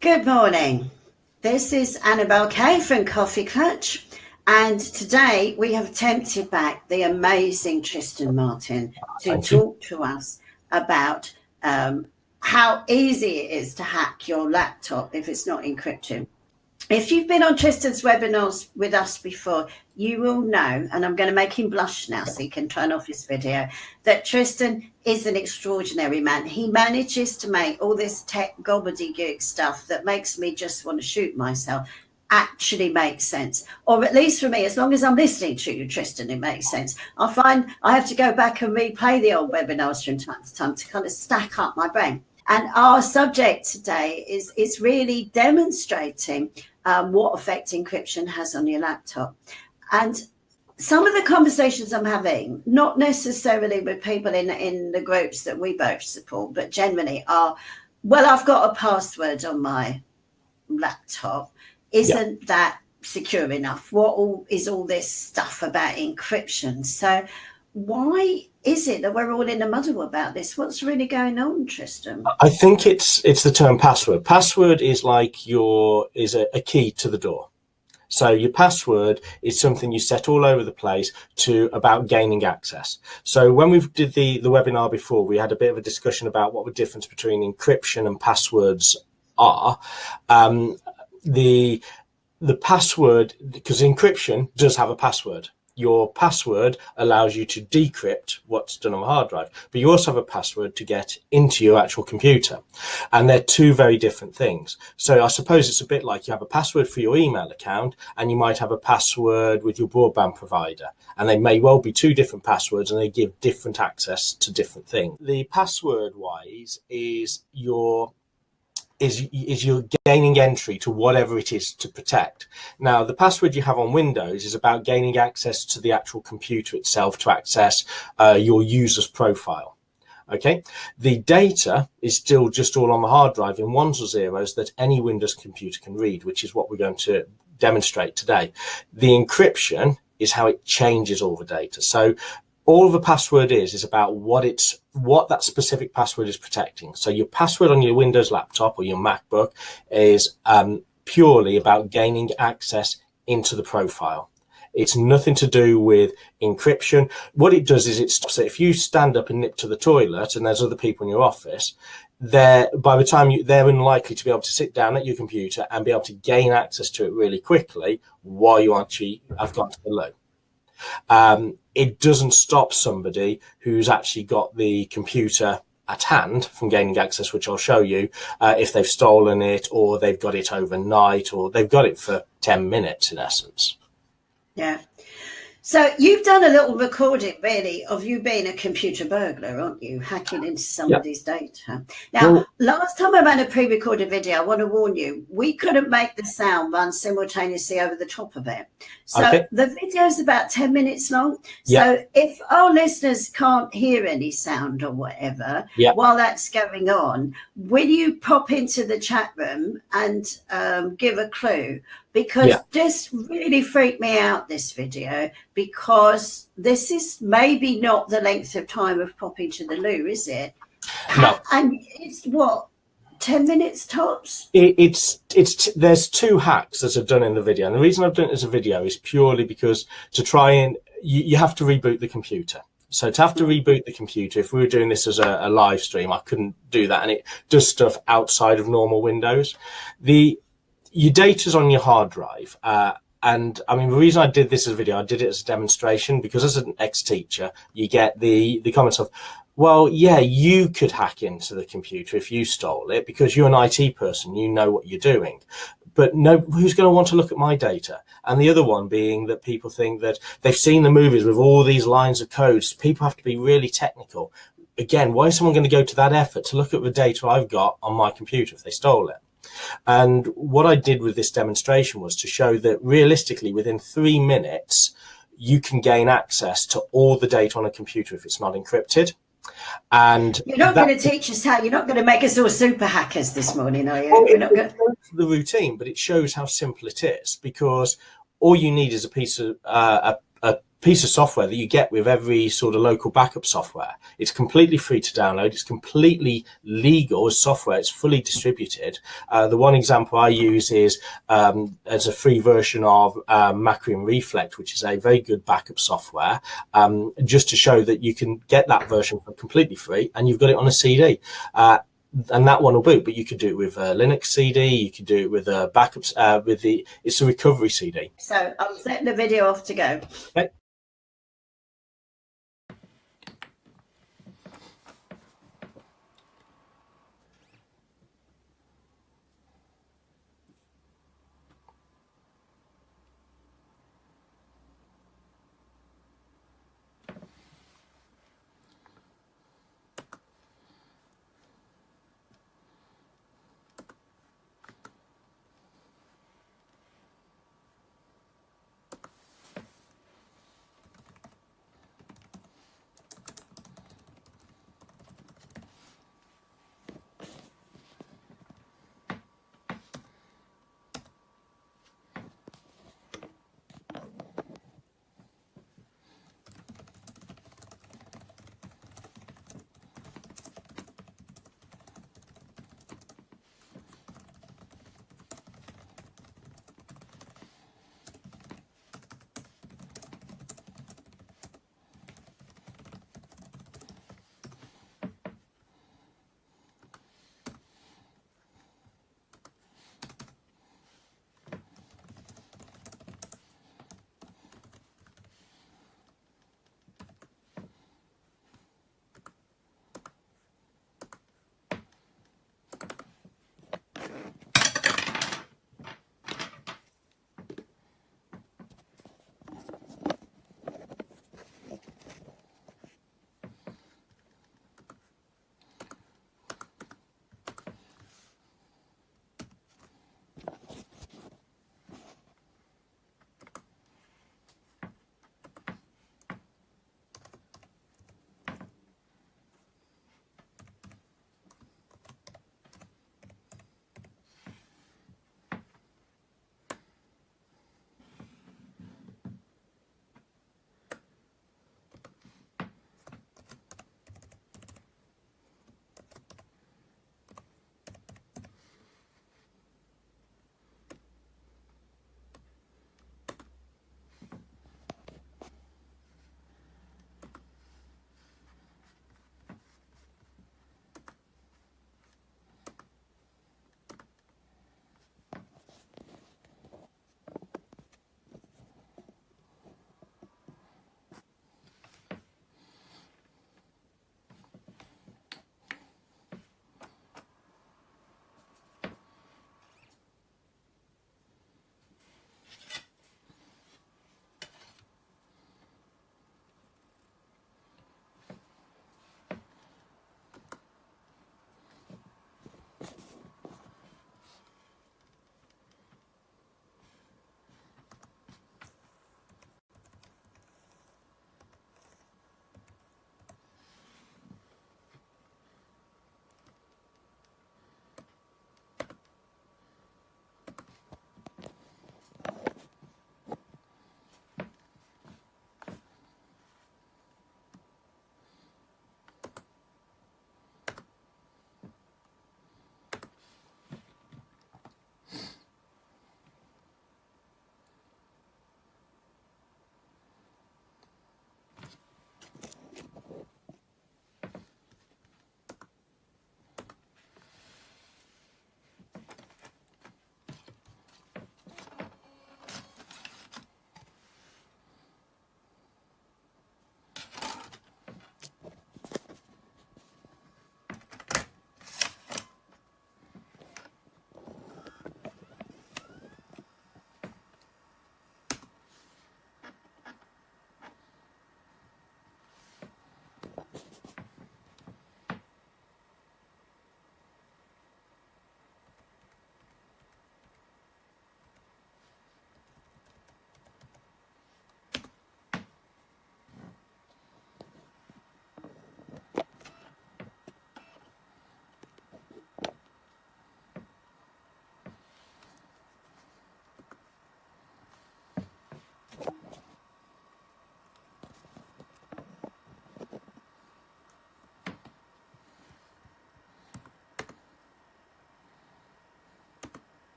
Good morning. This is Annabelle Kay from Coffee Klatch, and today we have tempted back the amazing Tristan Martin to Thank talk you. to us about um, how easy it is to hack your laptop if it's not encrypted. If you've been on Tristan's webinars with us before, you will know, and I'm going to make him blush now so he can turn off his video, that Tristan is an extraordinary man. He manages to make all this tech gobbledygook stuff that makes me just want to shoot myself actually makes sense. Or at least for me, as long as I'm listening to you, Tristan, it makes sense. I find I have to go back and replay the old webinars from time to time to kind of stack up my brain. And our subject today is, is really demonstrating um, what effect encryption has on your laptop. And some of the conversations I'm having, not necessarily with people in, in the groups that we both support, but generally are, well, I've got a password on my laptop. Isn't that secure enough? What all is all this stuff about encryption? So why is it that we're all in a muddle about this? What's really going on, Tristan? I think it's it's the term password. Password is like your is a, a key to the door. So your password is something you set all over the place to about gaining access. So when we did the the webinar before, we had a bit of a discussion about what the difference between encryption and passwords are. Um, the the password because encryption does have a password your password allows you to decrypt what's done on the hard drive, but you also have a password to get into your actual computer. And they're two very different things. So I suppose it's a bit like you have a password for your email account and you might have a password with your broadband provider. And they may well be two different passwords and they give different access to different things. The password wise is your is is you're gaining entry to whatever it is to protect. Now, the password you have on Windows is about gaining access to the actual computer itself to access uh, your user's profile. Okay, the data is still just all on the hard drive in ones or zeros that any Windows computer can read, which is what we're going to demonstrate today. The encryption is how it changes all the data. So all the password is is about what it's what that specific password is protecting. So your password on your windows laptop or your macbook is um, purely about gaining access into the profile. It's nothing to do with encryption. What it does is it stops it. If you stand up and nip to the toilet and there's other people in your office they're by the time you they're unlikely to be able to sit down at your computer and be able to gain access to it really quickly while you actually have gone to the loo um, it doesn't stop somebody who's actually got the computer at hand from gaining access, which I'll show you, uh, if they've stolen it or they've got it overnight or they've got it for 10 minutes in essence. Yeah. So you've done a little recording, really, of you being a computer burglar, aren't you? Hacking into somebody's yep. data. Now, well, last time I ran a pre-recorded video, I want to warn you, we couldn't make the sound run simultaneously over the top of it. So okay. the video is about 10 minutes long. Yep. So if our listeners can't hear any sound or whatever yep. while that's going on, will you pop into the chat room and um, give a clue? Because yeah. this really freaked me out this video because this is maybe not the length of time of popping to the loo is it no and it's what 10 minutes tops it, it's it's there's two hacks that are done in the video and the reason i've done it as a video is purely because to try and you, you have to reboot the computer so to have to mm-hmm. reboot the computer, if we were doing this as a, a, live stream, I couldn't do that. And it does stuff outside of normal Windows. The your data's on your hard drive. Uh, and I mean, the reason I did this as a video, I did it as a demonstration because as an ex-teacher, you get the, the comments of, well, yeah, you could hack into the computer if you stole it because you're an IT person, you know what you're doing. But no, who's going to want to look at my data? And the other one being that people think that they've seen the movies with all these lines of codes. People have to be really technical. Again, why is someone going to go to that effort to look at the data I've got on my computer if they stole it? And what I did with this demonstration was to show that realistically within three minutes, you can gain access to all the data on a computer if it's not encrypted. And you're not going to teach us how. You're not going to make us all super hackers this morning, are you? Well, you're not going the routine, but it shows how simple it is because all you need is a piece of uh, a piece of software that you get with every sort of local backup software. It's completely free to download. It's completely legal as software. It's fully distributed. Uh, the one example I use is um, as a free version of um, Macrium Reflect, which is a very good backup software, um, just to show that you can get that version for completely free and you've got it on a CD. Uh, and that one will boot. But you could do it with a Linux CD. You could do it with a backups uh, with the it's a recovery CD. So I'm setting the video off to go. Okay.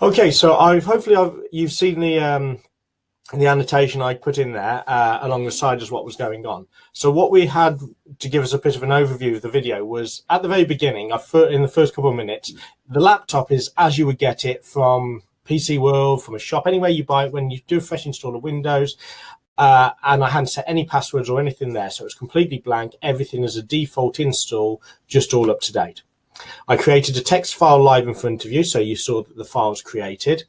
Okay, so I've hopefully I've, you've seen the um, the annotation I put in there uh, along the side as what was going on. So what we had to give us a bit of an overview of the video was at the very beginning, in the first couple of minutes, the laptop is as you would get it from PC World, from a shop, anywhere you buy it, when you do a fresh install of Windows, uh, and I hadn't set any passwords or anything there. So it's completely blank. Everything is a default install, just all up to date. I created a text file live in front of you. So you saw that the file was created.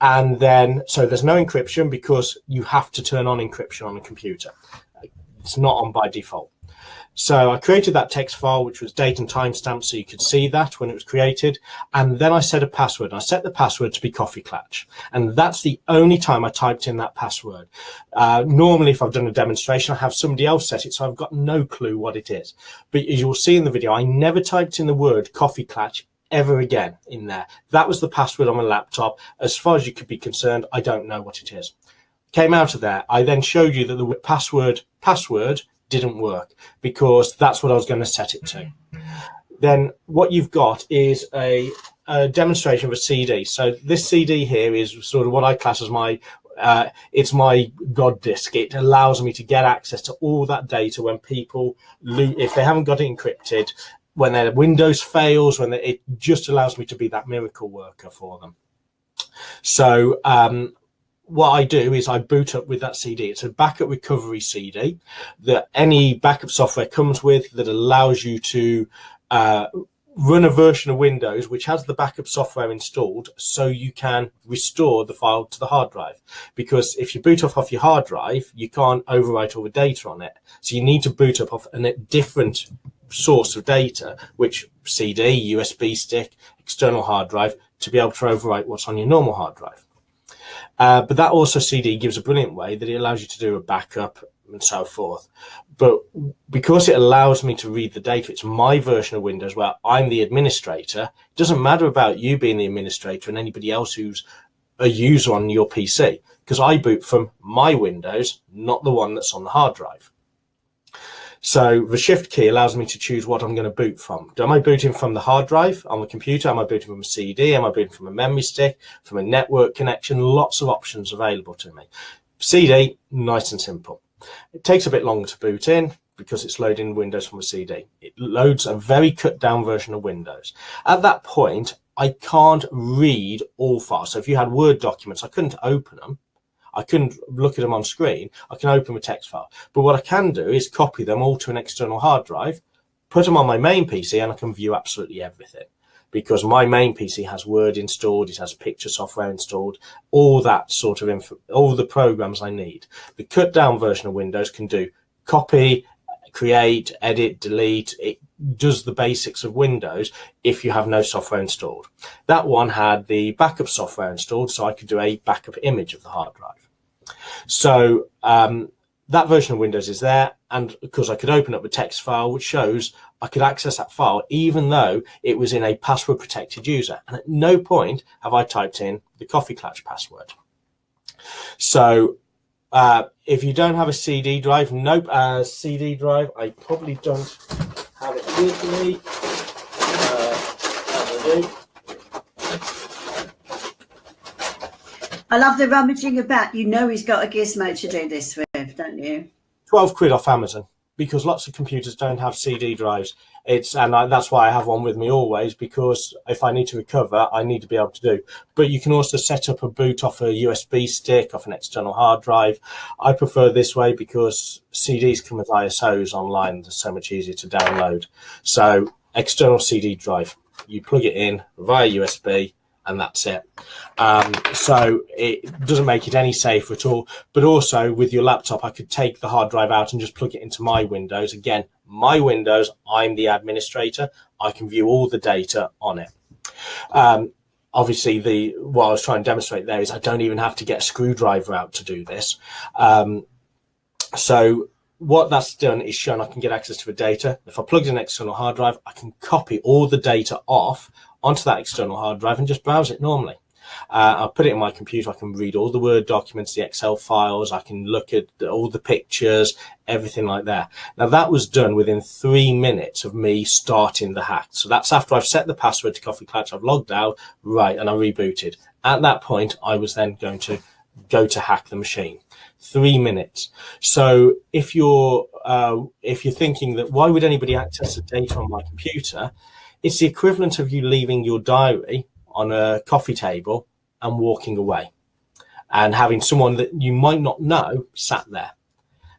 And then, so there's no encryption because you have to turn on encryption on a computer. It's not on by default. So I created that text file, which was date and timestamp, so you could see that when it was created. And then I set a password. I set the password to be Coffee Klatch. And that's the only time I typed in that password. Uh, normally, if I've done a demonstration, I have somebody else set it, so I've got no clue what it is. But as you'll see in the video, I never typed in the word Coffee Klatch ever again in there. That was the password on my laptop. As far as you could be concerned, I don't know what it is. Came out of there. I then showed you that the password password didn't work because that's what I was going to set it to. Then what you've got is a, a demonstration of a CD. So this CD here is sort of what I class as my uh, it's my God disk. It allows me to get access to all that data when people, if they haven't got it encrypted, when their Windows fails, when they, it just allows me to be that miracle worker for them. So um, what I do is I boot up with that CD. It's a backup recovery CD that any backup software comes with that allows you to uh, run a version of Windows which has the backup software installed so you can restore the file to the hard drive. Because if you boot off off your hard drive, you can't overwrite all the data on it. So you need to boot up off a different source of data, which CD, USB stick, external hard drive, to be able to overwrite what's on your normal hard drive. Uh, but that also CD gives a brilliant way that it allows you to do a backup and so forth. But because it allows me to read the data, it's my version of Windows where I'm the administrator. It doesn't matter about you being the administrator and anybody else who's a user on your PC because I boot from my Windows, not the one that's on the hard drive. So the shift key allows me to choose what I'm going to boot from. Am I booting from the hard drive on the computer? Am I booting from a CD? Am I booting from a memory stick? From a network connection? Lots of options available to me. CD, nice and simple. It takes a bit longer to boot in because it's loading Windows from a CD. It loads a very cut down version of Windows. At that point, I can't read all files. So if you had Word documents, I couldn't open them I couldn't look at them on screen. I can open a text file. But what I can do is copy them all to an external hard drive, put them on my main PC, and I can view absolutely everything. Because my main PC has Word installed, it has picture software installed, all that sort of info, all the programs I need. The cut down version of Windows can do copy, create, edit, delete. It does the basics of Windows if you have no software installed. That one had the backup software installed, so I could do a backup image of the hard drive. So um, that version of Windows is there. And because I could open up a text file, which shows I could access that file, even though it was in a password protected user. And at no point have I typed in the Coffee Klatch password. So uh, if you don't have a CD drive, nope, a CD drive, I probably don't have it with me. I love the rummaging about. You know he's got a gizmo to do this with, don't you? 12 quid off Amazon because lots of computers don't have CD drives. It's and I, that's why I have one with me always because if I need to recover, I need to be able to do. But you can also set up a boot off a USB stick, off an external hard drive. I prefer this way because CDs come with ISOs online. They're so much easier to download. So external CD drive, you plug it in via USB and that's it. Um, so it doesn't make it any safer at all. But also with your laptop, I could take the hard drive out and just plug it into my Windows. Again, my Windows, I'm the administrator. I can view all the data on it. Um, obviously, the what I was trying to demonstrate there is I don't even have to get a screwdriver out to do this. Um, so what that's done is shown I can get access to the data. If I plug in an external hard drive, I can copy all the data off onto that external hard drive and just browse it normally. Uh, I put it in my computer. I can read all the Word documents, the Excel files. I can look at all the pictures, everything like that. Now that was done within three minutes of me starting the hack. So that's after I've set the password to Coffee Klatch. I've logged out, right, and I rebooted. At that point, I was then going to go to hack the machine three minutes. So if you're uh, if you're thinking that why would anybody access the data on my computer, it's the equivalent of you leaving your diary on a coffee table and walking away and having someone that you might not know sat there.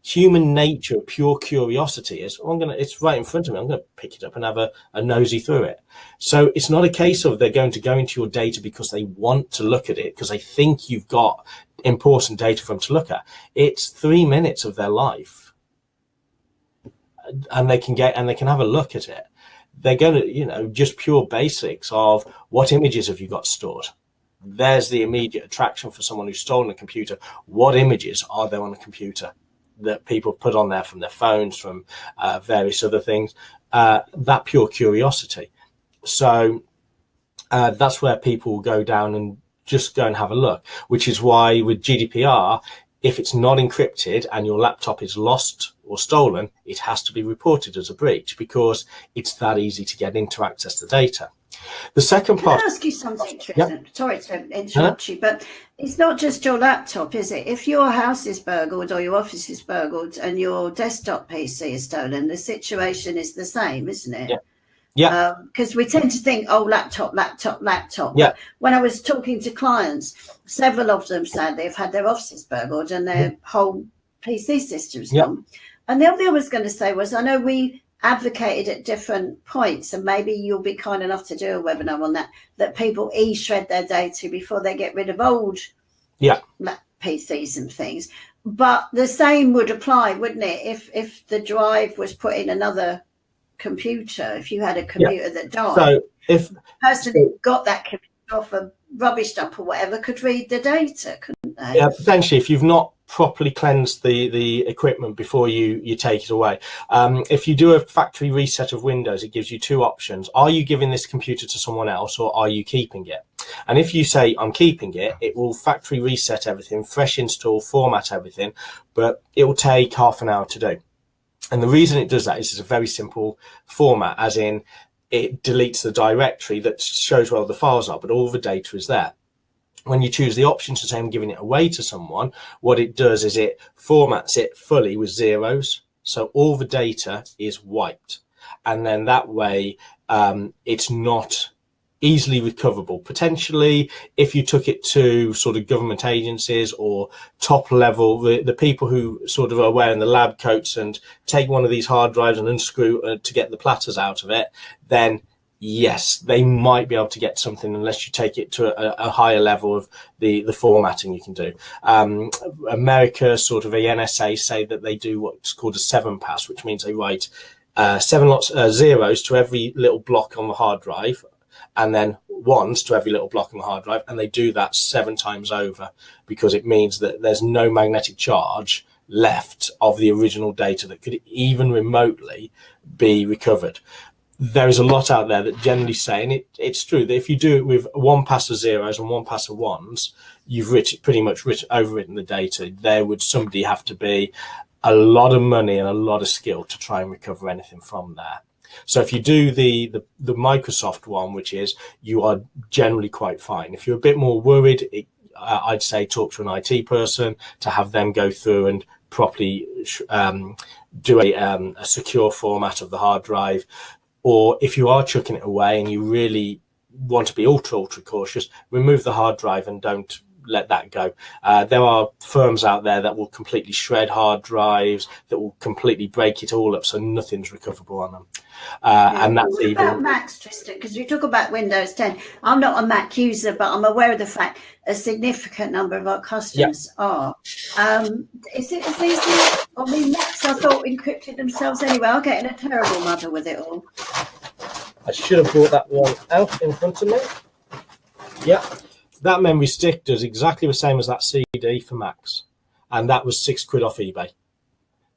Human nature, pure curiosity is, oh, I'm gonna, it's right in front of me. I'm gonna pick it up and have a, a nosy through it. So it's not a case of they're going to go into your data because they want to look at it, because they think you've got important data for them to look at. It's three minutes of their life and they can get, and they can have a look at it they're going to, you know, just pure basics of what images have you got stored? There's the immediate attraction for someone who's stolen a computer. What images are there on a computer that people put on there from their phones, from uh, various other things? Uh, that pure curiosity. So uh, that's where people go down and just go and have a look, which is why with GDPR, if it's not encrypted and your laptop is lost or stolen, it has to be reported as a breach because it's that easy to get into access to data. The second part. Can I ask you something, Tristan? Yep. Sorry to interrupt huh? you, but it's not just your laptop, is it? If your house is burgled or your office is burgled and your desktop PC is stolen, the situation is the same, isn't it? Yeah. Because um, we tend to think, oh, laptop, laptop, laptop. Yeah. When I was talking to clients, several of them said they've had their offices burgled and their mm. whole PC systems yeah. gone. And the other thing I was going to say was, I know we advocated at different points, and maybe you'll be kind enough to do a webinar on that, that people e-shred their data before they get rid of old yeah. PCs and things. But the same would apply, wouldn't it? If if the drive was put in another computer if you had a computer yeah. that died. So if the person who got that computer off a rubbish dump or whatever could read the data, couldn't they? Yeah, potentially. If you've not properly cleansed the the equipment before you you take it away um, if you do a factory reset of windows it gives you two options are you giving this computer to someone else or are you keeping it and if you say i'm keeping it it will factory reset everything fresh install format everything but it will take half an hour to do and the reason it does that is it's a very simple format, as in it deletes the directory that shows where the files are, but all the data is there. When you choose the option to say I'm giving it away to someone, what it does is it formats it fully with zeros. So all the data is wiped. And then that way um, it's not easily recoverable. Potentially if you took it to sort of government agencies or top level the, the people who sort of are wearing the lab coats and take one of these hard drives and unscrew uh, to get the platters out of it then yes they might be able to get something unless you take it to a, a higher level of the the formatting you can do. Um, america sort of a nsa say that they do what's called a seven pass which means they write uh, seven lots uh, zeros to every little block on the hard drive and then ones to every little block on the hard drive. And they do that seven times over because it means that there's no magnetic charge left of the original data that could even remotely be recovered. There is a lot out there that generally say, and it, it's true that if you do it with one pass of zeros and one pass of ones, you've pretty much written, overwritten the data. There would somebody have to be a lot of money and a lot of skill to try and recover anything from there. So if you do the, the, the Microsoft one, which is you are generally quite fine. If you're a bit more worried, it, uh, I'd say talk to an IT person to have them go through and properly um, do a, um, a secure format of the hard drive. Or if you are chucking it away and you really want to be ultra, ultra cautious, remove the hard drive and don't let that go. Uh, there are firms out there that will completely shred hard drives, that will completely break it all up so nothing's recoverable on them. Uh, yeah. And that's what even about Macs, Tristan, because you talk about Windows 10. I'm not a Mac user, but I'm aware of the fact a significant number of our customers yeah. are. Um, is it as easy? I mean, Macs, I thought encrypted themselves anyway. I'm getting a terrible mother with it all. I should have brought that one out in front of me. Yeah, that memory stick does exactly the same as that CD for Macs, and that was six quid off eBay.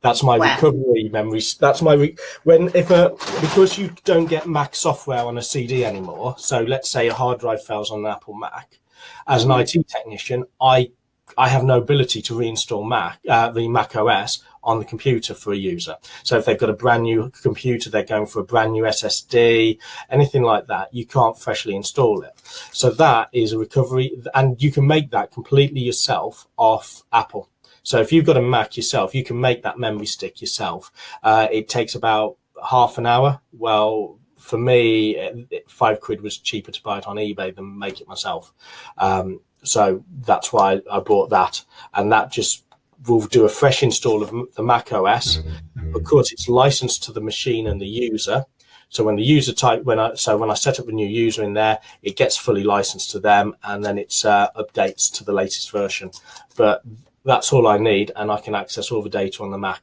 That's my wow. recovery memory. That's my re when if a because you don't get Mac software on a CD anymore. So let's say a hard drive fails on an Apple Mac, As an IT technician, I I have no ability to reinstall Mac, uh, the Mac OS on the computer for a user. So if they've got a brand new computer, they're going for a brand new SSD, anything like that, you can't freshly install it. So that is a recovery, and you can make that completely yourself off Apple. So if you've got a Mac yourself, you can make that memory stick yourself. Uh, it takes about half an hour. Well, for me, five quid was cheaper to buy it on eBay than make it myself. Um, so that's why I bought that, and that just will do a fresh install of the Mac OS. Mm-hmm, mm-hmm. Of course, it's licensed to the machine and the user. So when the user type, when I so when I set up a new user in there, it gets fully licensed to them, and then it's uh, updates to the latest version. But that's all I need, and I can access all the data on the Mac,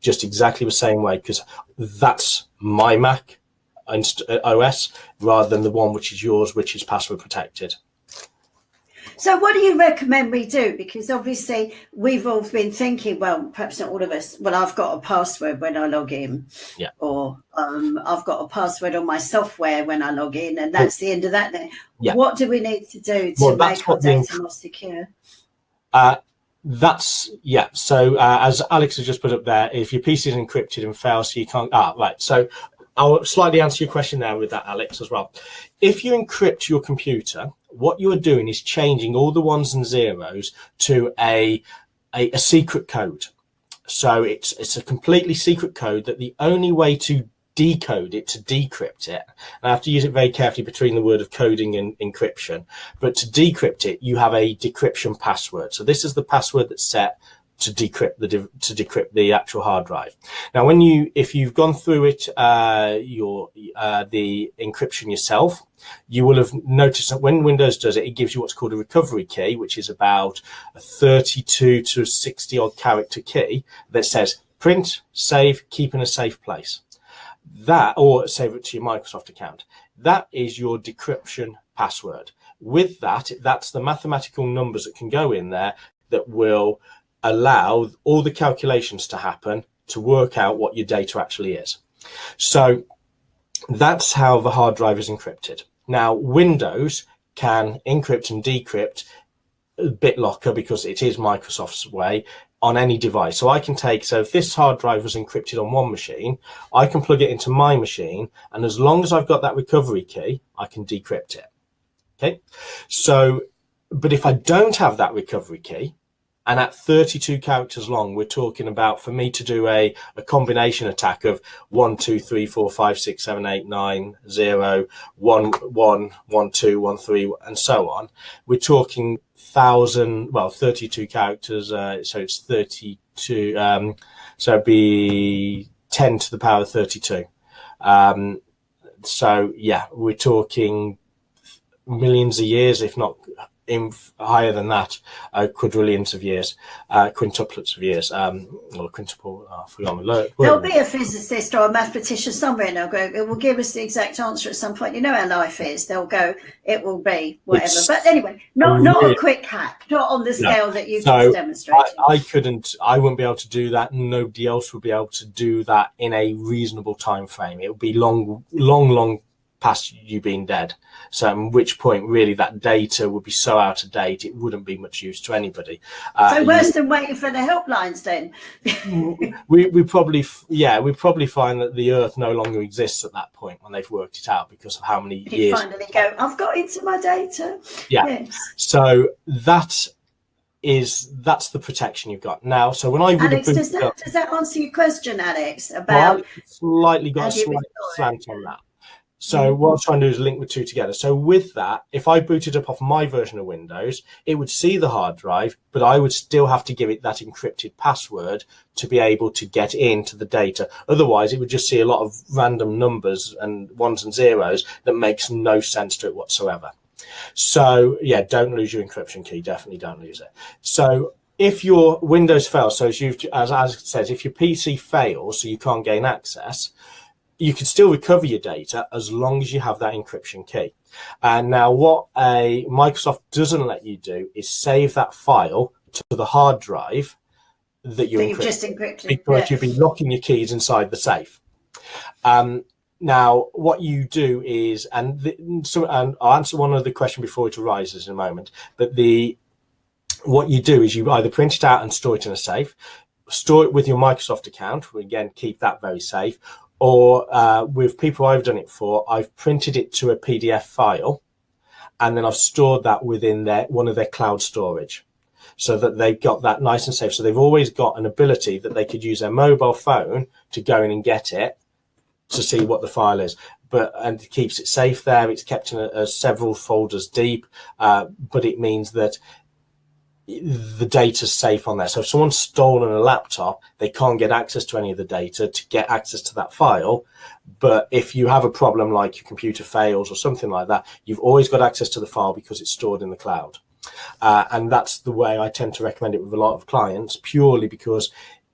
just exactly the same way because that's my Mac uh, OS rather than the one which is yours, which is password protected. So what do you recommend we do? Because obviously we've all been thinking, well, perhaps not all of us, well, I've got a password when I log in. Yeah. Or um, I've got a password on my software when I log in and that's the end of that then. Yeah. What do we need to do to well, make our data more secure? Uh, that's yeah. So uh, as Alex has just put up there, if your PC is encrypted and fails, so you can't. Ah, right. So I'll slightly answer your question there with that, Alex, as well. If you encrypt your computer, what you are doing is changing all the ones and zeros to a, a, a secret code. So it's it's a completely secret code that the only way to decode it to decrypt it. And I have to use it very carefully between the word of coding and encryption. But to decrypt it, you have a decryption password. So this is the password that's set to decrypt the to decrypt the actual hard drive. Now, when you if you've gone through it, uh, your uh, the encryption yourself, you will have noticed that when Windows does it, it gives you what's called a recovery key, which is about a 32 to 60 odd character key that says print, save, keep in a safe place. That or save it to your Microsoft account. That is your decryption password. With that, that's the mathematical numbers that can go in there that will allow all the calculations to happen to work out what your data actually is. So that's how the hard drive is encrypted. Now, Windows can encrypt and decrypt BitLocker because it is Microsoft's way on any device. So I can take, so if this hard drive was encrypted on one machine, I can plug it into my machine. And as long as I've got that recovery key, I can decrypt it. Okay. So, but if I don't have that recovery key, and at 32 characters long, we're talking about for me to do a, a combination attack of 1, 2, 3, 4, 5, 6, 7, 8, 9, 0, 1, 1, 1, 2, 1, 3, and so on. We're talking thousand, well, 32 characters, uh, so it's 32, um, so it'd be 10 to the power of 32. Um, so yeah, we're talking millions of years, if not in higher than that, uh, quadrillions of years, uh, quintuplets of years, um, or quintuple, uh, I There'll be a physicist or a mathematician somewhere and they'll go, it will give us the exact answer at some point. You know how life is. They'll go, it will be whatever. It's but anyway, not, not a quick hack, not on the scale no. that you've so just demonstrated. I, I couldn't, I wouldn't be able to do that. Nobody else would be able to do that in a reasonable time frame. It would be long, long, long past you being dead. So at which point really that data would be so out of date, it wouldn't be much use to anybody. Uh, so worse you, than waiting for the helplines then? we, we probably, yeah, we probably find that the earth no longer exists at that point when they've worked it out because of how many you years. finally go, I've got into my data. Yeah. Yes. So that is that's the protection you've got now. So when I Alex, does that up, does that answer your question, Alex? About well, slightly got a slight slant on that. So mm. what I'm trying to do is link the two together. So with that, if I booted up off my version of Windows, it would see the hard drive, but I would still have to give it that encrypted password to be able to get into the data. Otherwise, it would just see a lot of random numbers and ones and zeros that makes no sense to it whatsoever. So yeah, don't lose your encryption key. Definitely don't lose it. So if your Windows fails, so as you've, as, as it says, if your PC fails, so you can't gain access, you can still recover your data as long as you have that encryption key. And now what a Microsoft doesn't let you do is save that file to the hard drive that you encrypted, just encrypted because yeah. you've been locking your keys inside the safe. Um, now, what you do is, and, the, so, and I'll answer one other question before it arises in a moment, but the what you do is you either print it out and store it in a safe, store it with your Microsoft account, again, keep that very safe, or uh, with people I've done it for, I've printed it to a PDF file, and then I've stored that within their one of their cloud storage so that they've got that nice and safe. So they've always got an ability that they could use their mobile phone to go in and get it to see what the file is. But and it keeps it safe there. It's kept in a, a several folders deep, uh, but it means that the data's safe on there. So if someone's stolen a laptop, they can't get access to any of the data to get access to that file. But if you have a problem like your computer fails or something like that, you've always got access to the file because it's stored in the cloud. Uh, and that's the way I tend to recommend it with a lot of clients, purely because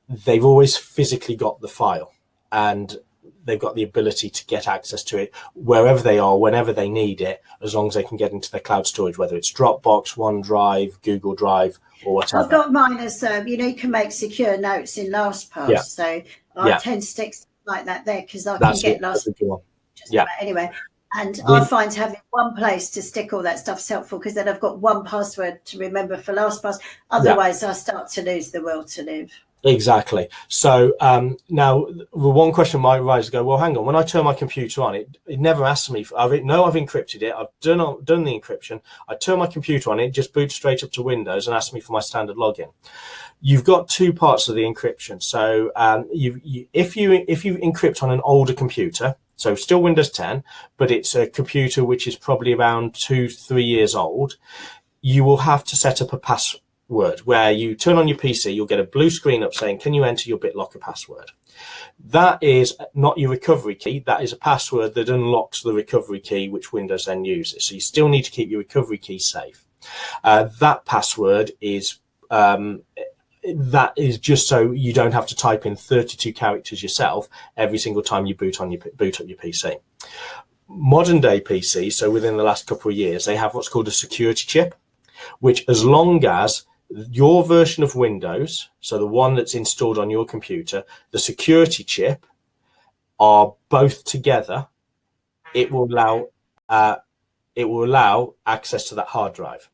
they've always physically got the file and they've got the ability to get access to it wherever they are, whenever they need it, as long as they can get into their cloud storage, whether it's Dropbox, OneDrive, Google Drive, or whatever. I've got mine as, um, you know, you can make secure notes in LastPass. Yeah. So I yeah. tend to stick like that there because I That's can get LastPass. Yeah. Anyway, and I find having one place to stick all that stuff is helpful because then I've got one password to remember for LastPass. Otherwise, yeah. I start to lose the will to live. Exactly. So um, now one question might rise go, well, hang on, when I turn my computer on, it, it never asks me, for, I've, no, I've encrypted it. I've done, done the encryption. I turn my computer on, it just boots straight up to Windows and asks me for my standard login. You've got two parts of the encryption. So um, you, you, if you if you encrypt on an older computer, so still Windows 10, but it's a computer which is probably around two, three years old, you will have to set up a password word where you turn on your PC, you'll get a blue screen up saying, can you enter your BitLocker password? That is not your recovery key. That is a password that unlocks the recovery key, which Windows then uses. So you still need to keep your recovery key safe. Uh, that password is um, that is just so you don't have to type in 32 characters yourself every single time you boot on your boot up your PC. Modern day PC, so within the last couple of years, they have what's called a security chip, which as long as your version of Windows, so the one that's installed on your computer, the security chip are both together, it will allow uh, it will allow access to that hard drive.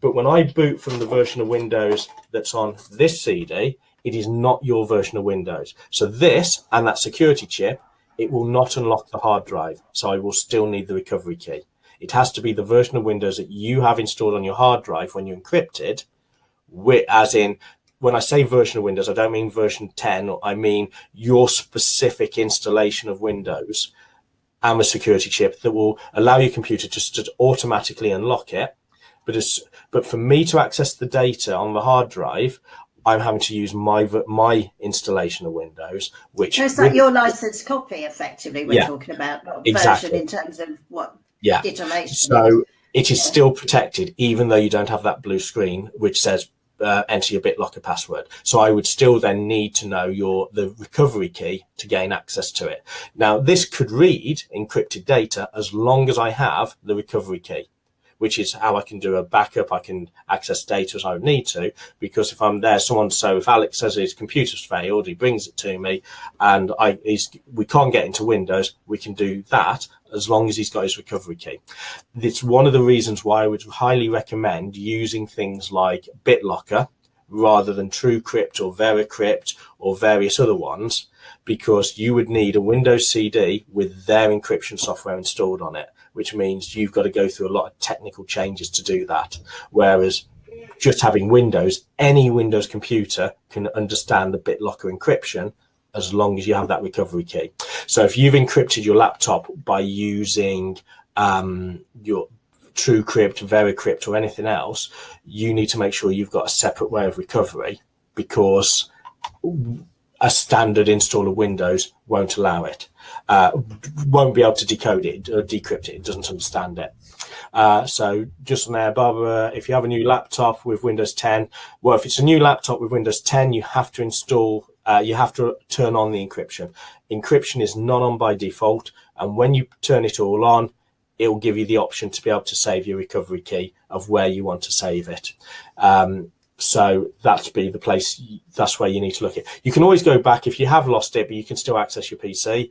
But when I boot from the version of Windows that's on this CD, it is not your version of Windows. So this and that security chip, it will not unlock the hard drive. So I will still need the recovery key. It has to be the version of Windows that you have installed on your hard drive when you encrypt it as in when I say version of Windows, I don't mean version 10, I mean your specific installation of Windows and a security chip that will allow your computer just to automatically unlock it. But as, but for me to access the data on the hard drive, I'm having to use my my installation of Windows, which so it's like your license copy, effectively. We're yeah, talking about not exactly. version in terms of what yeah. So is. it is yeah. still protected, even though you don't have that blue screen which says uh, enter your BitLocker password. So I would still then need to know your the recovery key to gain access to it. Now this could read encrypted data as long as I have the recovery key which is how I can do a backup. I can access data as I would need to, because if I'm there, someone, so if Alex says his computer's failed, he brings it to me and I, we can't get into Windows, we can do that as long as he's got his recovery key. It's one of the reasons why I would highly recommend using things like BitLocker rather than TrueCrypt or VeraCrypt or various other ones, because you would need a Windows CD with their encryption software installed on it which means you've got to go through a lot of technical changes to do that. Whereas just having Windows, any Windows computer can understand the BitLocker encryption as long as you have that recovery key. So if you've encrypted your laptop by using um, your TrueCrypt, VeraCrypt, or anything else, you need to make sure you've got a separate way of recovery because a standard install of Windows won't allow it uh, won't be able to decode it or decrypt it. It doesn't understand it. Uh, so just on there, Barbara, if you have a new laptop with Windows 10, well, if it's a new laptop with Windows 10, you have to install, uh, you have to turn on the encryption. Encryption is not on by default. And when you turn it all on, it will give you the option to be able to save your recovery key of where you want to save it. Um, so that's be the place, that's where you need to look at. You can always go back if you have lost it, but you can still access your PC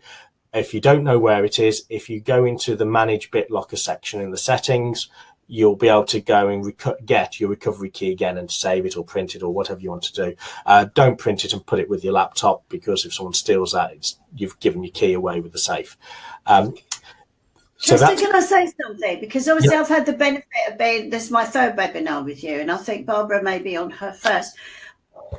if you don't know where it is, if you go into the manage BitLocker section in the settings, you'll be able to go and get your recovery key again and save it or print it or whatever you want to do. Uh, don't print it and put it with your laptop because if someone steals that, you've given your key away with the safe. Um, so can I say something? Because obviously I've had the benefit of being, this is my third webinar with you, and I think Barbara may be on her first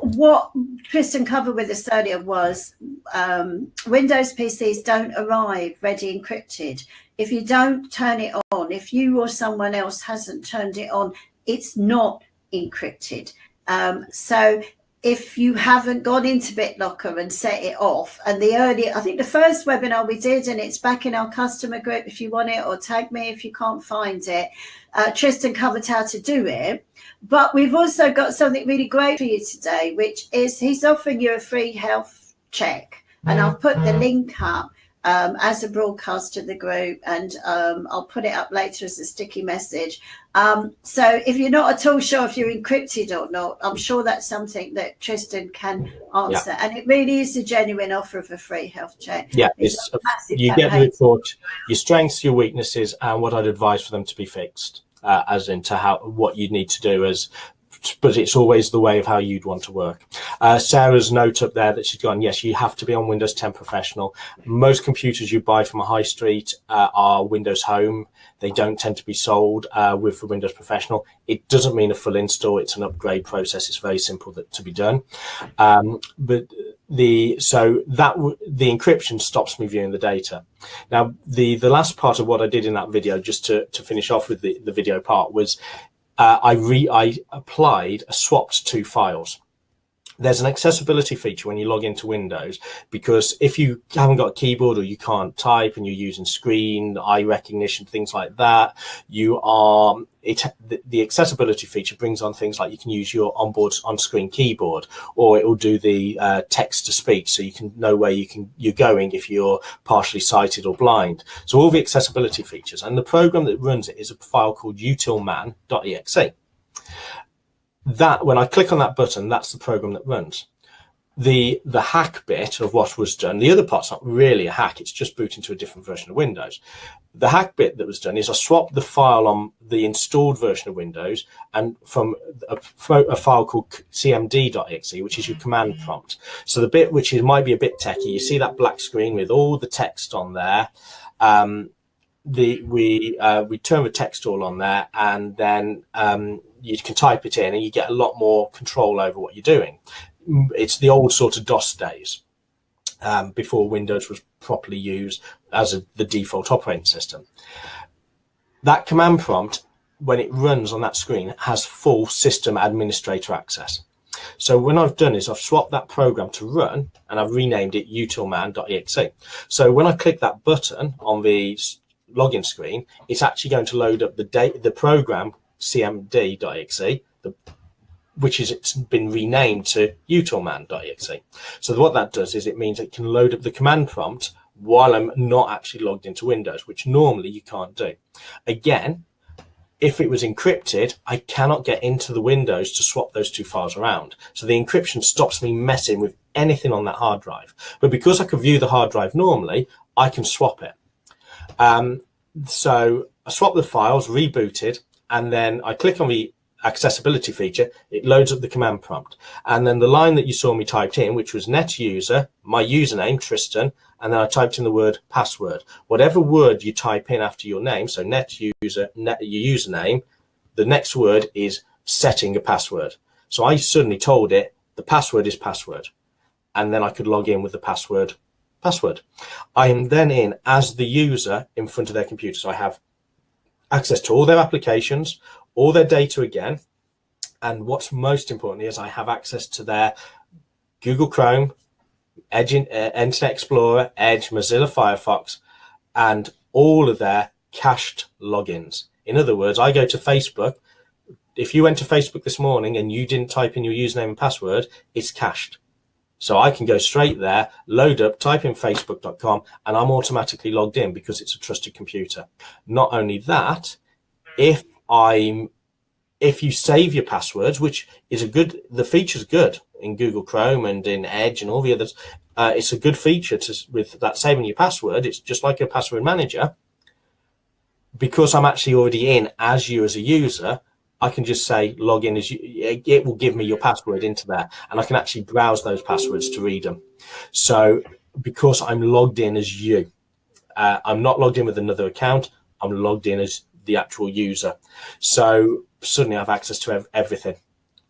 what Tristan covered with us earlier was um, Windows PCs don't arrive ready encrypted. If you don't turn it on, if you or someone else hasn't turned it on, it's not encrypted. Um, so if you haven't gone into BitLocker and set it off, and the early, I think the first webinar we did, and it's back in our customer group if you want it, or tag me if you can't find it. Uh, Tristan covered how to do it. But we've also got something really great for you today, which is he's offering you a free health check. And I'll put the link up um, as a broadcast to the group, and um, I'll put it up later as a sticky message. Um, so if you're not at all sure if you're encrypted or not, I'm sure that's something that Tristan can answer. Yeah. And it really is a genuine offer of a free health check. Yeah, it's, it's you campaign. get the report, your strengths, your weaknesses, and what I'd advise for them to be fixed. Uh, as into how what you need to do as but it's always the way of how you'd want to work. Uh, Sarah's note up there that she's gone, yes, you have to be on Windows 10 Professional. Most computers you buy from a high street uh, are Windows Home. They don't tend to be sold uh, with the Windows Professional. It doesn't mean a full install. It's an upgrade process. It's very simple that, to be done. Um, but the so that the encryption stops me viewing the data. Now, the the last part of what I did in that video, just to to finish off with the the video part, was uh, I re I applied a swapped two files. There's an accessibility feature when you log into Windows because if you haven't got a keyboard or you can't type and you're using screen, eye recognition, things like that, you are it the, accessibility feature brings on things like you can use your onboard on-screen keyboard or it will do the uh, text to speech so you can know where you can you're going if you're partially sighted or blind. So all the accessibility features and the program that runs it is a file called utilman.exe that when I click on that button that's the program that runs. The the hack bit of what was done the other part's not really a hack it's just booting to a different version of windows. The hack bit that was done is i swapped the file on the installed version of windows and from a, a file called cmd.exe which is your command prompt. So the bit which is might be a bit techy you see that black screen with all the text on there. Um, the we uh, we turn the text all on there and then um, you can type it in and you get a lot more control over what you're doing it's the old sort of DOS days um, before Windows was properly used as a, the default operating system. That command prompt, when it runs on that screen, has full system administrator access. So what I've done is I've swapped that program to run and I've renamed it utilman.exe. So when I click that button on the login screen, it's actually going to load up the date, the program cmd.exe, the which is it's been renamed to utilman.exe. So what that does is it means it can load up the command prompt while I'm not actually logged into Windows, which normally you can't do. Again, if it was encrypted, I cannot get into the Windows to swap those two files around. So the encryption stops me messing with anything on that hard drive. But because I can view the hard drive normally, I can swap it. Um, so I swap the files, rebooted, and then I click on the accessibility feature, it loads up the command prompt. And then the line that you saw me typed in, which was net user, my username, Tristan, and then I typed in the word password. Whatever word you type in after your name, so net user, net, your username, the next word is setting a password. So I suddenly told it the password is password. And then I could log in with the password password. I am then in as the user in front of their computer. So I have access to all their applications, all their data again. And what's most important is I have access to their Google Chrome, Edge, uh, Internet Explorer, Edge, Mozilla Firefox, and all of their cached logins. In other words, I go to Facebook. If you went to Facebook this morning and you didn't type in your username and password, it's cached. So I can go straight there, load up, type in facebook.com, and I'm automatically logged in because it's a trusted computer. Not only that, if I'm if you save your passwords, which is a good, the feature's good in Google Chrome and in Edge and all the others, uh, it's a good feature to, with that saving your password. It's just like a password manager. Because I'm actually already in as you as a user, I can just say log in as you, it will give me your password into there and I can actually browse those passwords to read them. So because I'm logged in as you, uh, I'm not logged in with another account. I'm logged in as the actual user. So suddenly I have access to everything.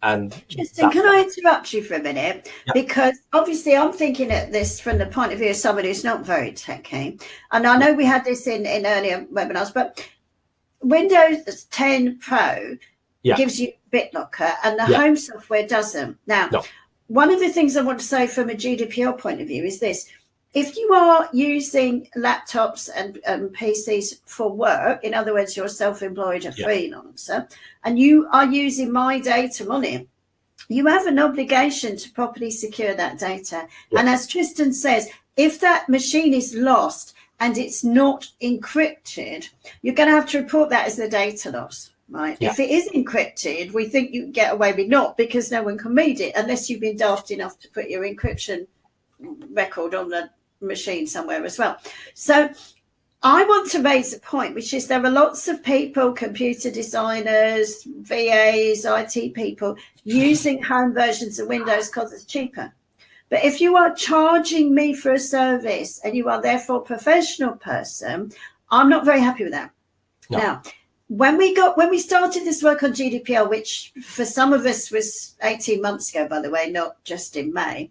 And Tristan, can I interrupt you for a minute? Yep. Because obviously I'm thinking at this from the point of view of somebody who's not very techy. And I know we had this in, in earlier webinars, but Windows 10 Pro yeah. gives you BitLocker and the yeah. home software doesn't. Now, no. one of the things I want to say from a GDPR point of view is this if you are using laptops and PCs for work, in other words, you're self-employed, a yeah. freelancer, and you are using my data on it, you have an obligation to properly secure that data. Yeah. And as Tristan says, if that machine is lost and it's not encrypted, you're going to have to report that as the data loss. Right. Yeah. If it is encrypted, we think you can get away with not because no one can read it unless you've been daft enough to put your encryption record on the machine somewhere as well. So I want to raise a point, which is there are lots of people, computer designers, VAs, IT people, using home versions of Windows because it's cheaper. But if you are charging me for a service and you are therefore a professional person, I'm not very happy with that. No. Now, when we got when we started this work on GDPR, which for some of us was 18 months ago, by the way, not just in May,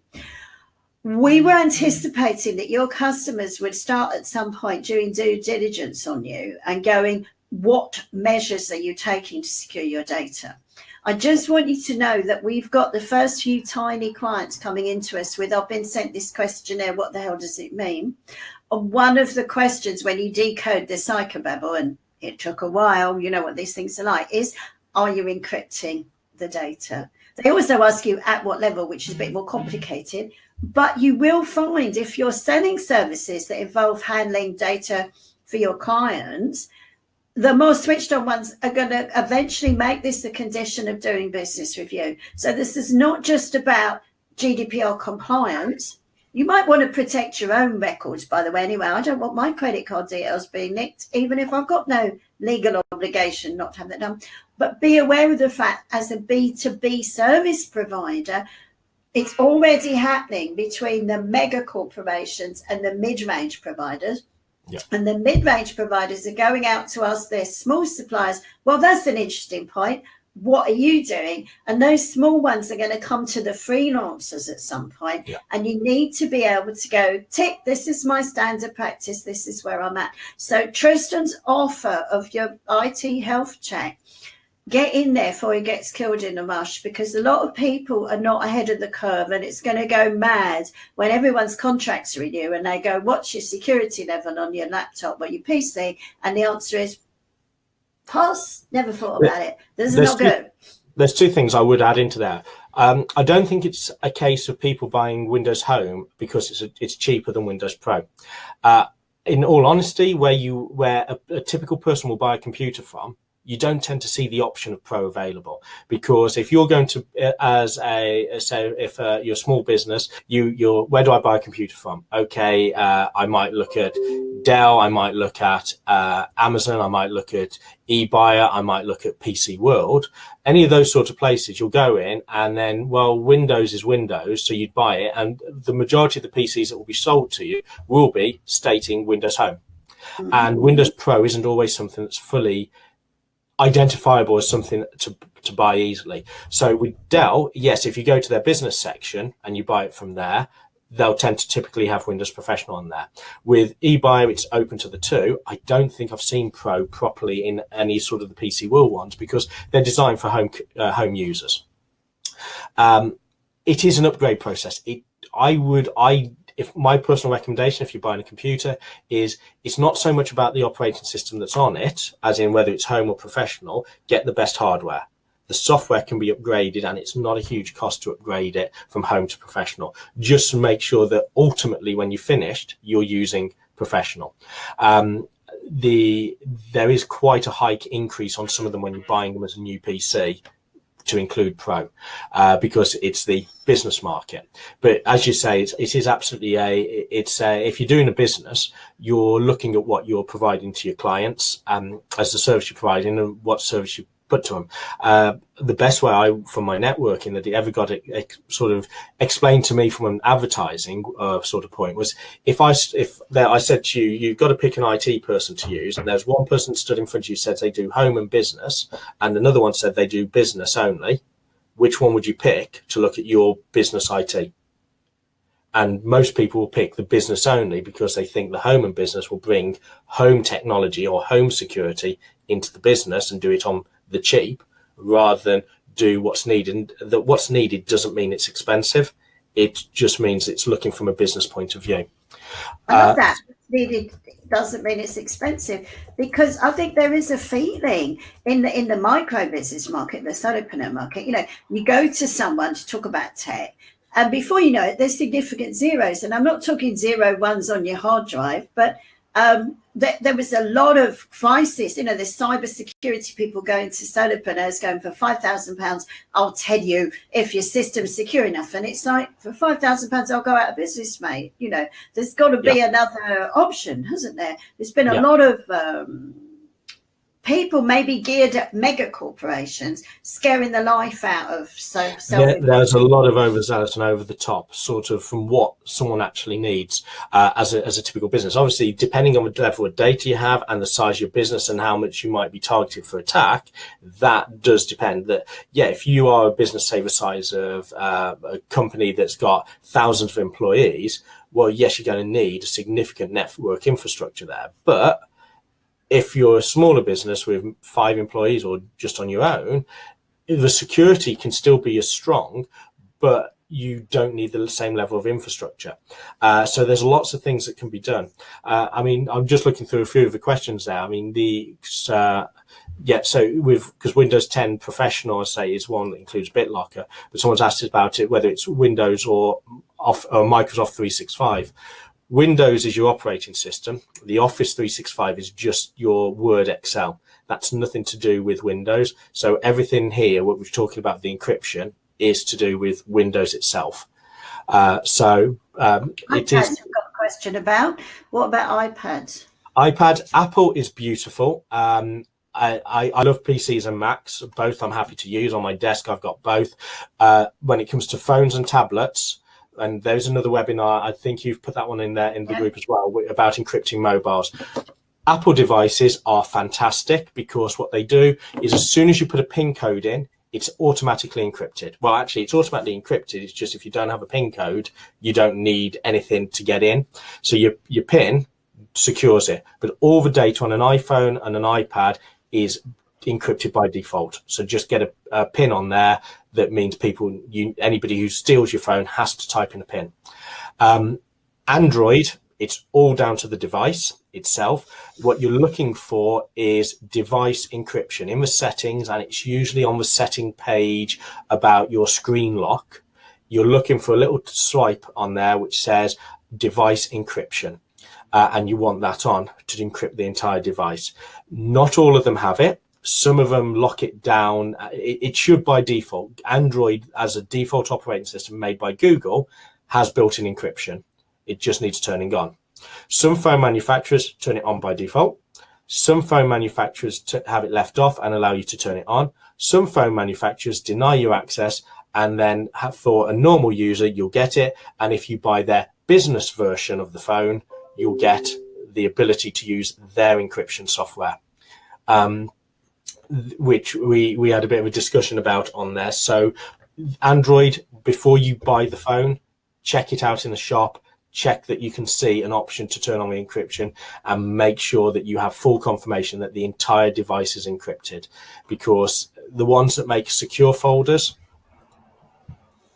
we were anticipating that your customers would start at some point doing due diligence on you and going, what measures are you taking to secure your data? I just want you to know that we've got the first few tiny clients coming into us with, I've been sent this questionnaire, what the hell does it mean? One of the questions when you decode the psychobabble, and it took a while, you know what these things are like, is, are you encrypting the data? They also ask you at what level, which is a bit more complicated. But you will find if you're selling services that involve handling data for your clients, the more switched on ones are going to eventually make this the condition of doing business with you. So this is not just about GDPR compliance. You might want to protect your own records, by the way, anyway. I don't want my credit card details being nicked, even if I've got no legal obligation not to have that done. But be aware of the fact as a B2B service provider, it's already happening between the mega corporations and the mid-range providers. Yeah. And the mid-range providers are going out to ask their small suppliers, well, that's an interesting point. What are you doing? And those small ones are going to come to the freelancers at some mm. point. Yeah. And you need to be able to go, tick, this is my standard practice. This is where I'm at. So Tristan's offer of your IT health check get in there before he gets killed in a rush because a lot of people are not ahead of the curve and it's going to go mad when everyone's contracts renew and they go, what's your security level on your laptop or your PC? And the answer is pass, never thought about it. This is there's not two, good. There's two things I would add into that. Um, I don't think it's a case of people buying Windows Home because it's a, it's cheaper than Windows Pro. Uh, in all honesty, where you where a, a typical person will buy a computer from, you don't tend to see the option of pro available. Because if you're going to uh, as a say if uh, you're a small business you you're where do i buy a computer from? Okay uh, i might look at dell i might look at uh, amazon i might look at ebuyer i might look at pc world. Any of those sort of places you'll go in and then well windows is windows so you'd buy it and the majority of the pcs that will be sold to you will be stating windows home. Mm -hmm. and windows pro isn't always something that's fully identifiable as something to, to buy easily. So with Dell, yes, if you go to their business section and you buy it from there, they'll tend to typically have Windows Professional on there. With eBuyer, it's open to the two. I don't think I've seen Pro properly in any sort of the PC World ones because they're designed for home uh, home users. Um, it is an upgrade process. It, I would, I if my personal recommendation, if you're buying a computer, is it's not so much about the operating system that's on it, as in whether it's home or professional, get the best hardware. The software can be upgraded and it's not a huge cost to upgrade it from home to professional. Just make sure that ultimately when you're finished, you're using professional. Um, the there is quite a hike increase on some of them when you're buying them as a new PC to include pro uh, because it's the business market. But as you say it's, it is absolutely a it's a, if you're doing a business you're looking at what you're providing to your clients um, as the service you're providing and what service you put to them. Uh, the best way I, from my networking that he ever got it, sort of explained to me from an advertising uh, sort of point was if I, if there, I said to you, you've got to pick an IT person to use and there's one person stood in front of you said they do home and business and another one said they do business only. Which one would you pick to look at your business IT? and most people will pick the business only because they think the home and business will bring home technology or home security into the business and do it on the cheap rather than do what's needed. And that what's needed doesn't mean it's expensive. It just means it's looking from a business point of view. I love uh, that. Needed doesn't mean it's expensive because I think there is a feeling in the in the micro business market, the solopreneur market. You know, you go to someone to talk about tech, and before you know it, there's significant zeros. And I'm not talking zero ones on your hard drive, but um, there, there, was a lot of crisis. You know, there's cyber security people going to solopreneurs going for five thousand pounds. I'll tell you if your system's secure enough, and it's like for five thousand pounds, I'll go out of business, mate. You know, there's got to be yeah. another option, hasn't there? There's been a yeah. lot of um, people may be geared at mega corporations scaring the life out of so, there, there's a lot of overzealous and over the top sort of from what someone actually needs uh, as, a, as a typical business. Obviously depending on the level of data you have and the size of your business and how much you might be targeted for attack that does depend. That yeah if you are a business say the size of uh, a company that's got thousands of employees well yes you're going to need a significant network infrastructure there. But if you're a smaller business with five employees or just on your own, the security can still be as strong, but you don't need the same level of infrastructure. Uh, so there's lots of things that can be done. Uh, I mean, I'm just looking through a few of the questions there. I mean, the uh, yeah, so with because Windows 10 Professional, I say, is one that includes BitLocker, but someone's asked about it whether it's Windows or off or Microsoft 365. Windows is your operating system. The Office 365 is just your Word Excel. That's nothing to do with Windows. So everything here, what we're talking about the encryption, is to do with Windows itself. Uh, so um, it is. I've got a question about. What about iPads? iPad, Apple is beautiful. Um, I, I, I, love PCs and Macs. Both I'm happy to use on my desk. I've got both. Uh, when it comes to phones and tablets, and there's another webinar. I think you've put that one in there in the yeah. group as well about encrypting mobiles. Apple devices are fantastic because what they do is as soon as you put a PIN code in, it's automatically encrypted. Well, actually, it's automatically encrypted. It's just if you don't have a PIN code, you don't need anything to get in. So your, your PIN secures it. But all the data on an iPhone and an iPad is encrypted by default. So just get a, a pin on there that means people, you, anybody who steals your phone has to type in a pin. Um, Android, it's all down to the device itself. What you're looking for is device encryption in the settings, and it's usually on the setting page about your screen lock. You're looking for a little swipe on there which says device encryption. Uh, and you want that on to encrypt the entire device. Not all of them have it. Some of them lock it down. It, it, should by default. Android, as a default operating system made by Google, has built-in encryption. It just needs turning on. Some phone manufacturers turn it on by default. Some phone manufacturers have it left off and allow you to turn it on. Some phone manufacturers deny you access and then have, for a normal user, you'll get it. And if you buy their business version of the phone, you'll get the ability to use their encryption software. Um, which we we had a bit of a discussion about on there. So Android, before you buy the phone, check it out in the shop. Check that you can see an option to turn on the encryption and make sure that you have full confirmation that the entire device is encrypted. Because the ones that make secure folders,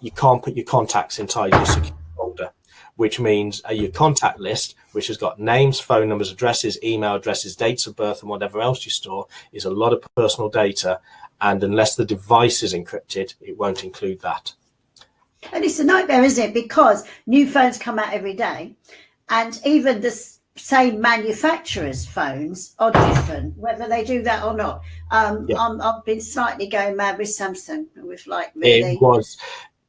you can't put your contacts your secure which means uh, your contact list, which has got names, phone numbers, addresses, email addresses, dates of birth, and whatever else you store, is a lot of personal data. And unless the device is encrypted, it won't include that. And it's a nightmare, isn't it? Because new phones come out every day. And even this same manufacturers' phones are different, whether they do that or not. Um, yeah. i have been slightly going mad with Samsung with like really. It was.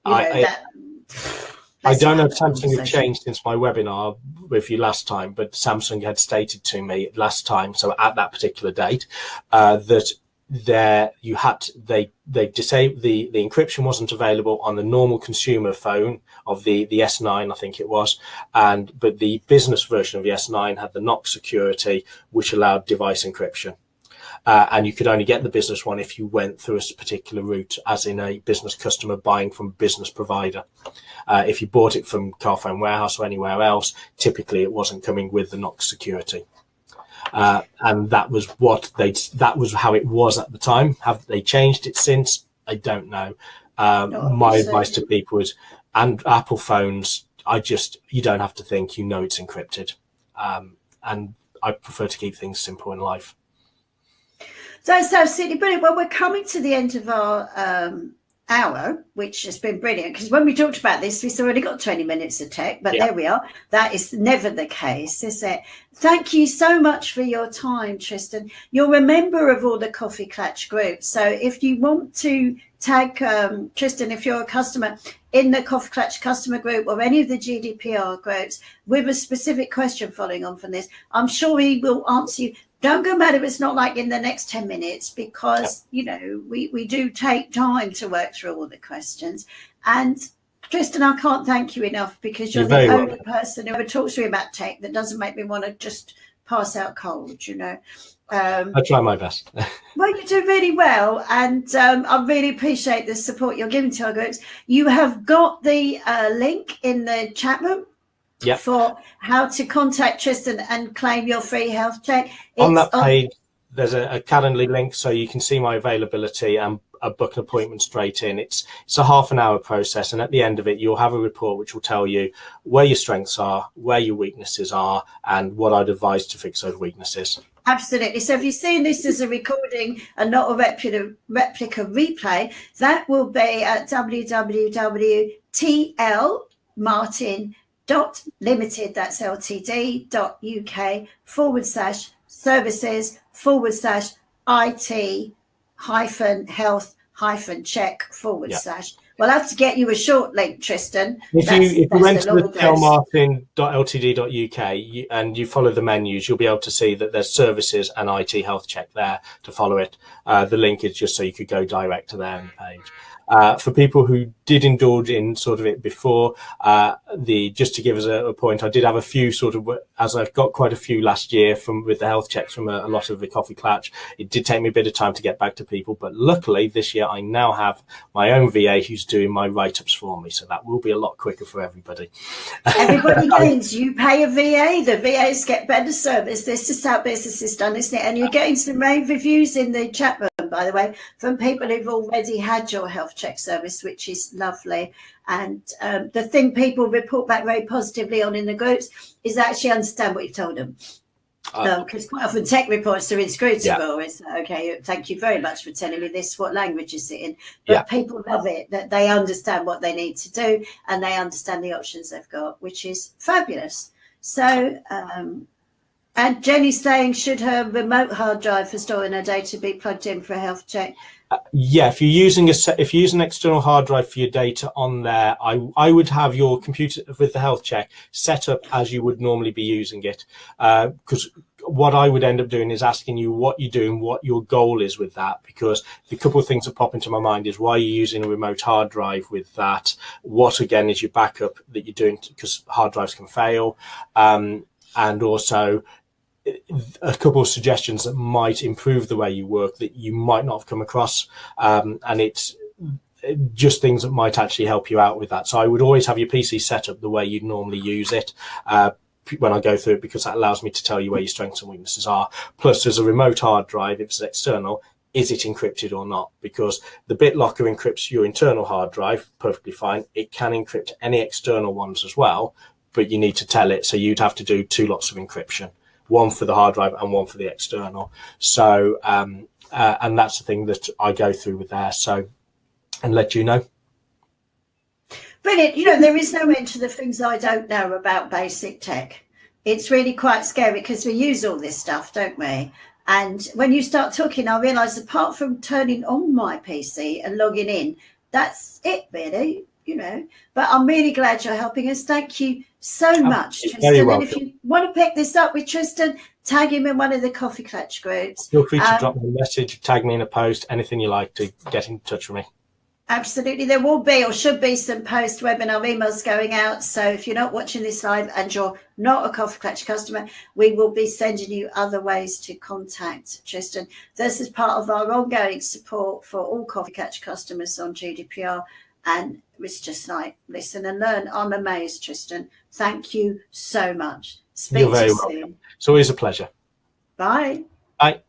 You know, I, that, I don't know if Samsung have changed since my webinar with you last time, but Samsung had stated to me last time, so at that particular date, uh, that there you had to, they they disabled the the encryption wasn't available on the normal consumer phone of the the S9 I think it was and but the business version of the S9 had the Knox security which allowed device encryption uh, and you could only get the business one if you went through a particular route as in a business customer buying from a business provider uh, if you bought it from Carphone Warehouse or anywhere else typically it wasn't coming with the Knox security uh, and that was what they that was how it was at the time. Have they changed it since? I don't know. Um, no, my advice to people is, and Apple phones, I just you don't have to think. You know it's encrypted, um, and I prefer to keep things simple in life. That's absolutely brilliant. Well, we're coming to the end of our um, hour, which has been brilliant because when we talked about this, we've already got 20 minutes of tech, but yeah. there we are. That is never the case, is it? Thank you so much for your time, Tristan. You're a member of all the Coffee Klatch groups. So if you want to tag um, Tristan, if you're a customer in the Coffee Klatch customer group or any of the GDPR groups with a specific question following on from this, I'm sure he will answer you don't go mad if it's not like in the next 10 minutes because you know we we do take time to work through all the questions and Tristan, I can't thank you enough because you're, you're the only welcome. person who ever talks to me about tech that doesn't make me want to just pass out cold, you know. Um, I try my best. well, you do really well, and um, I really appreciate the support you're giving to our groups. You have got the uh, link in the chat room yep. for how to contact Tristan and claim your free health check. It's on that page, on there's a, a Calendly link so you can see my availability and a book an appointment straight in. It's it's a half an hour process, and at the end of it, you'll have a report which will tell you where your strengths are, where your weaknesses are, and what I'd advise to fix those weaknesses. Absolutely. So if you're seeing this as a recording and not a replica, replica replay, that will be at www.tlmartin.com dot limited, that's ltd dot uk forward slash services forward slash it hyphen health hyphen check forward yeah. slash. We'll have to get you a short link, Tristan. If that's, you if you went to the telmartin.ltd.uk and you follow the menus, you'll be able to see that there's services and IT health check there to follow it. Uh, the link is just so you could go direct to their page. Uh, for people who did indulge in sort of it before, uh, the just to give us a, a, point, I did have a few sort of, as I've got quite a few last year from with the health checks from a, a, lot of the coffee klatch. It did take me a bit of time to get back to people, but luckily this year I now have my own VA who's doing my write-ups for me, so that will be a lot quicker for everybody. Everybody gains. you pay a VA, the VAs get better service. This is how business is done, isn't it? And you're getting some rave reviews in the chat room by the way, from people who've already had your health check service, which is lovely. And um, the thing people report back very positively on in the groups is actually understand what you've told them. Because uh, um, quite often tech reports are inscrutable. Yeah. It's okay. Thank you very much for telling me this. What language is it in? But yeah. people love it that they understand what they need to do and they understand the options they've got, which is fabulous. So um, and Jenny's saying, should her remote hard drive for storing her data be plugged in for a health check? Uh, yeah, if you're using a if you use an external hard drive for your data on there, I I would have your computer with the health check set up as you would normally be using it, because uh, what I would end up doing is asking you what you're doing, what your goal is with that, because the couple of things that pop into my mind is why are you're using a remote hard drive with that. What again is your backup that you're doing because hard drives can fail, um, and also a couple of suggestions that might improve the way you work that you might not have come across. Um, and it's just things that might actually help you out with that. So I would always have your PC set up the way you'd normally use it. Uh, when I go through it because that allows me to tell you where your strengths and weaknesses are. Plus, there's a remote hard drive, if it's external, is it encrypted or not? Because the BitLocker encrypts your internal hard drive perfectly fine. It can encrypt any external ones as well, but you need to tell it. So you'd have to do two lots of encryption one for the hard drive and one for the external. So, um, uh, and that's the thing that I go through with there. So, and let you know. Brilliant. You know, there is no end to the things I don't know about basic tech. it's really quite scary because we use all this stuff, don't we? And when you start talking, I realise apart from turning on my PC and logging in, that's it really, you know. But I'm really glad you're helping us. Thank you so Oh, much, Tristan. very And if you want to pick this up with Tristan, tag him in one of the coffee klatch groups. Feel free to Um, drop me a message, tag me in a post, anything you like to get in touch with me. Absolutely. There will be or should be some post webinar emails going out. So if you're not watching this live and you're not a Coffee Klatch customer, we will be sending you other ways to contact Tristan. This is part of our ongoing support for all Coffee Klatch customers on GDPR. And it's just like, listen and learn. I'm amazed, Tristan. Thank you so much. Speak You're to very you welcome. soon. It's always a pleasure. Bye. Bye.